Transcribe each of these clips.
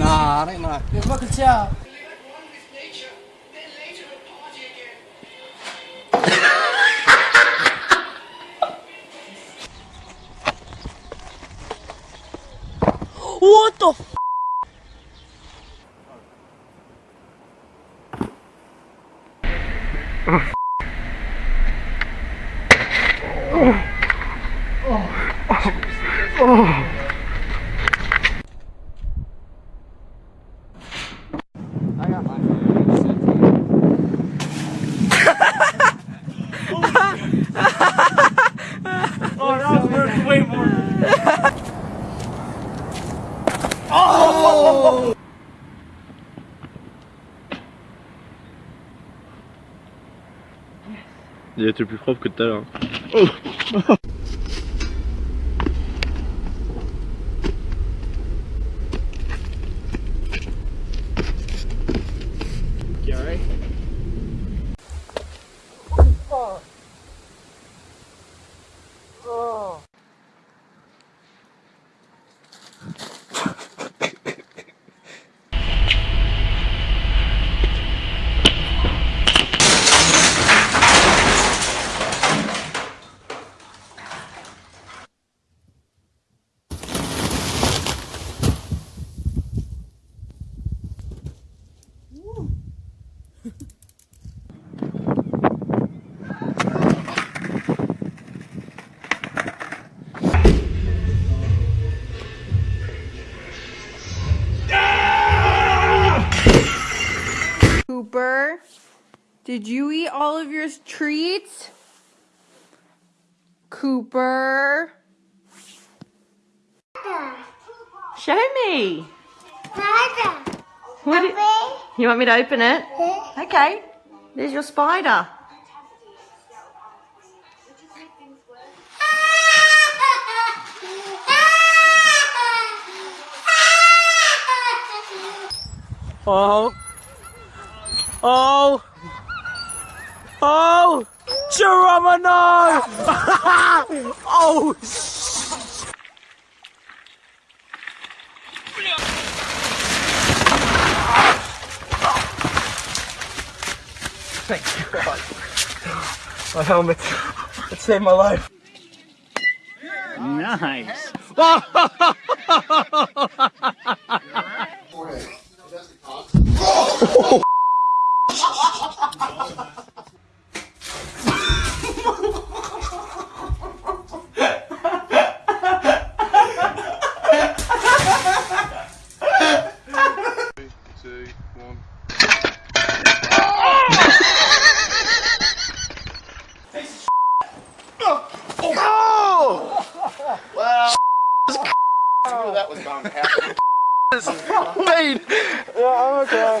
ناري إيه ناري كيف ما قلتيها What the f Oh. oh. oh. oh. Il était plus propre que tout à l'heure. did you eat all of your treats? Cooper. Show me. What do- you want me to open it? Okay. There's your spider. Oh. Oh. Oh. Geronimo! oh, sh- Thank God. My helmet. It saved my life. Nice. Two, one. that was bound to happen. Wait. Yeah, I'm okay.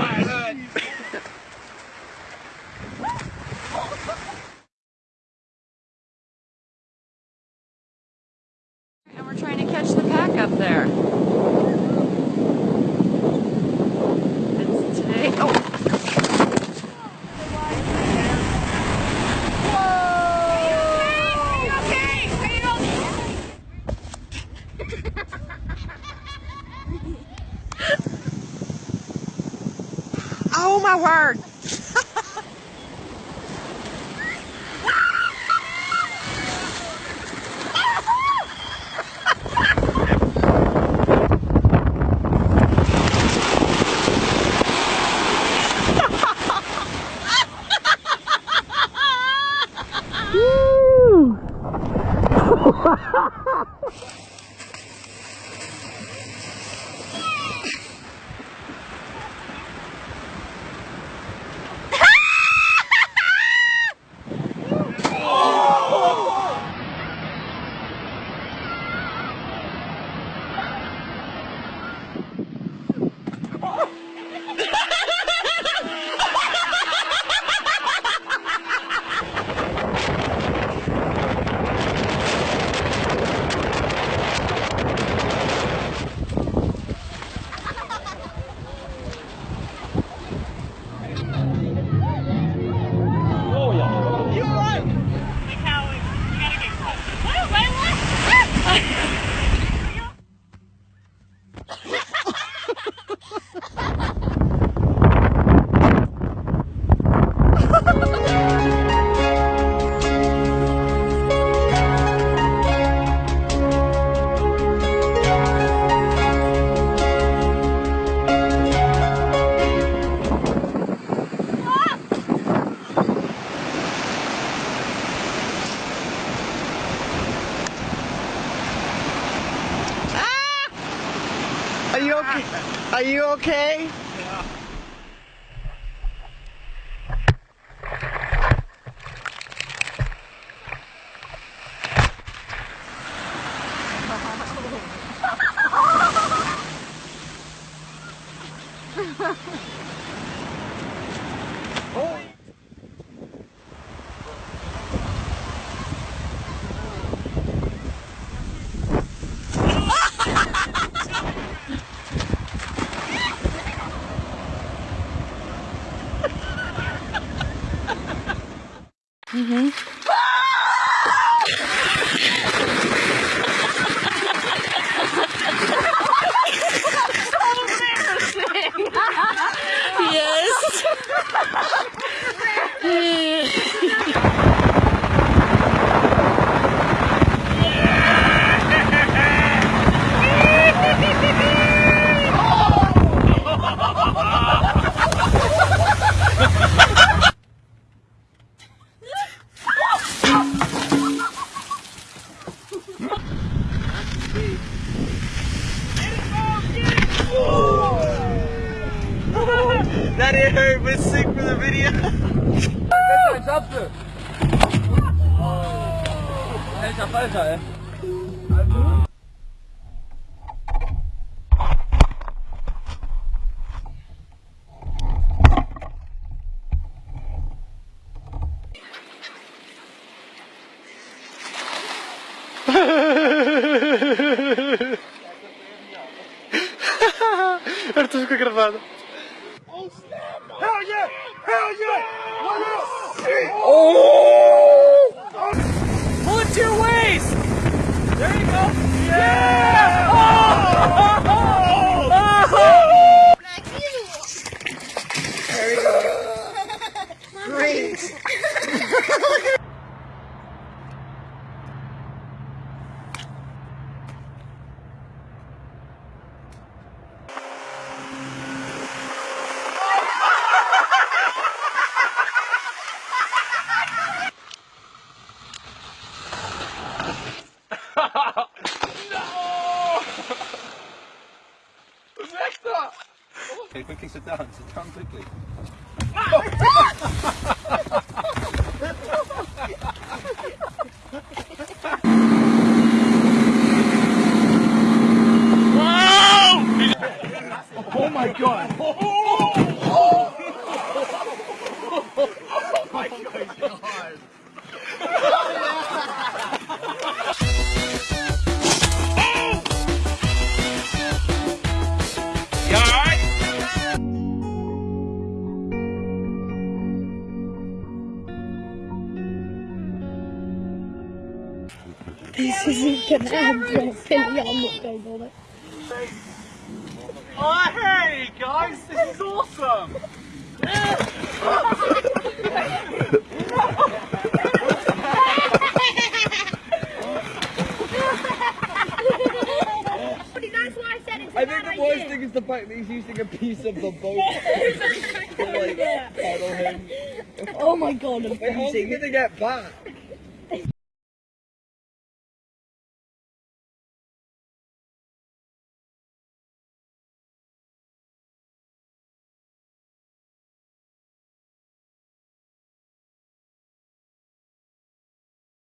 Ha ha ha! Are you okay? Are you okay? Yes. That didn't hurt, but sick for the video. Eu estou gravado. Oh! Pull it to your waist! There you go! Yeah! Come quickly. This isn't gonna end well, Billy. I'm not going on it. Oh, hey guys, this is awesome! I think the worst thing is the fact that he's using a piece of the boat to like paddle him. Oh my god, I'm Wait, how's he freezing. gonna get back?